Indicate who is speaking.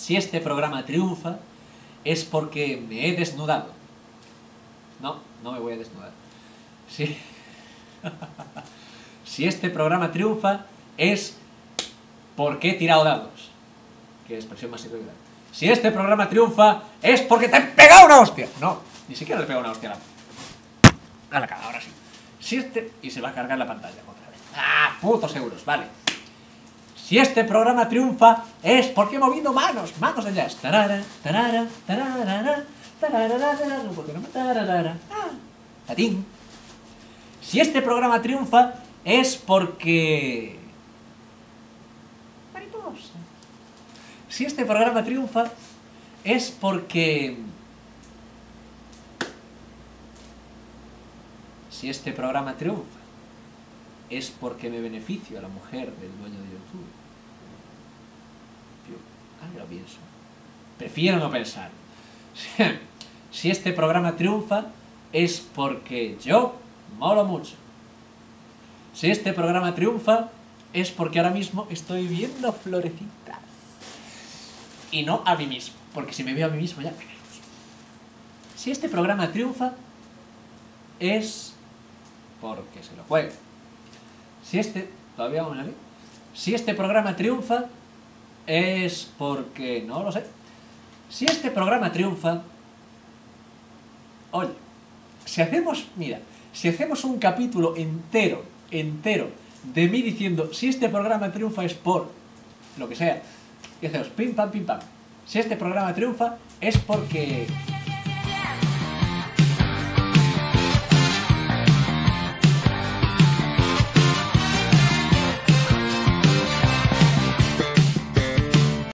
Speaker 1: Si este programa triunfa, es porque me he desnudado. No, no me voy a desnudar. Si, si este programa triunfa, es porque he tirado dados. Qué expresión más irregular. Si este programa triunfa, es porque te he pegado una hostia. No, ni siquiera le he pegado una hostia a la, a la cara, ahora sí. Si este... Y se va a cargar la pantalla otra vez. ¡Ah, putos euros! Vale. Si este programa triunfa, es porque he movido manos, manos de jazz. Tarara, tarara, tarara, tarara. Ah, tatín. Si este programa triunfa, es porque... Mariposa. Si este programa triunfa, es porque... Si este programa triunfa, es porque me beneficio a la mujer del dueño de YouTube. Yo, ahora lo pienso. Prefiero no pensar. Si este programa triunfa, es porque yo molo mucho. Si este programa triunfa, es porque ahora mismo estoy viendo florecitas. Y no a mí mismo, porque si me veo a mí mismo ya Si este programa triunfa, es porque se lo juega. Si este, todavía vamos a ver, si este programa triunfa, es porque, no lo sé, si este programa triunfa, oye, si hacemos, mira, si hacemos un capítulo entero, entero, de mí diciendo, si este programa triunfa es por, lo que sea, y hacemos pim pam pim pam, si este programa triunfa es porque